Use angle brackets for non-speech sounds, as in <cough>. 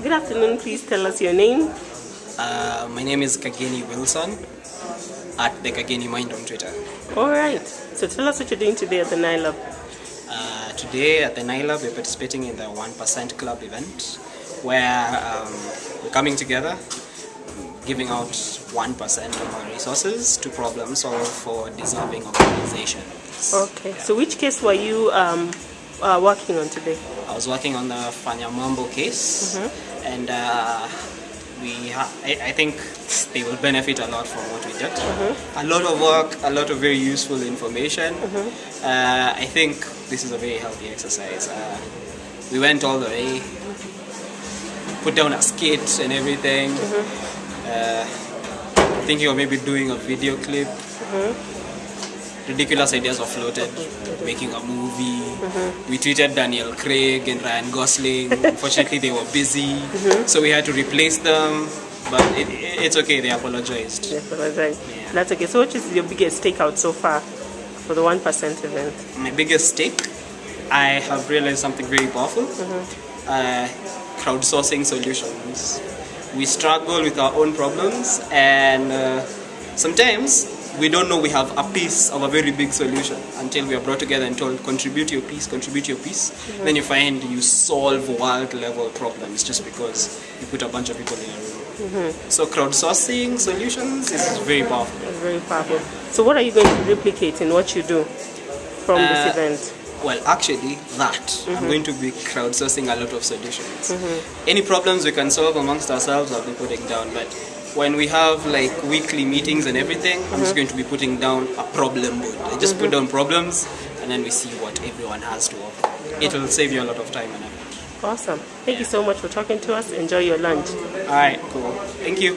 Good afternoon. Please tell us your name. Uh, my name is Kageni Wilson at the Kageni Mind on Twitter. All right. So tell us what you're doing today at the Nailab. Uh, today at the Nailab, we're participating in the 1% Club event where um, we're coming together, giving out 1% of our resources to problem solve for deserving organizations. Okay. So which case were you um, uh, working on today? I was working on the Fanya Fanyamambo case, and uh, we ha- I, I think they will benefit a lot from what we did. A lot of work, a lot of very useful information. Uh, I think this is a very healthy exercise. Uh, we went all the way, put down a skit and everything. Uh, thinking of maybe doing a video clip. Ridiculous ideas were floated, making a movie. We tweeted Daniel Craig and Ryan Gosling. <laughs> Unfortunately, they were busy, so we had to replace them. But it, it, it's okay, they apologized. Yes, that's. Yeah. That's okay. So what is your biggest takeout so far for the 1% event? My biggest take, I have realized something very powerful uh, crowdsourcing solutions. We struggle with our own problems, and uh, sometimes we don't know we have a piece of a very big solution until we are brought together and told, contribute your piece, contribute your piece. Then you find you solve world level problems just because you put a bunch of people in a room. Mm-hmm. So, crowdsourcing solutions is very powerful. That's very powerful. So what are you going to replicate in what you do from Uh, this event? Well, actually, that I'm mm-hmm. going to be crowdsourcing a lot of solutions. Mm-hmm. Any problems we can solve amongst ourselves, I'll be putting down. But when we have like weekly meetings and everything, I'm just uh-huh. going to be putting down a problem board. I just put uh-huh. down problems, and then we see what everyone has to offer. It will save you a lot of time and effort. Awesome. Thank you so much for talking to us. Enjoy your lunch. All right, cool. Thank you.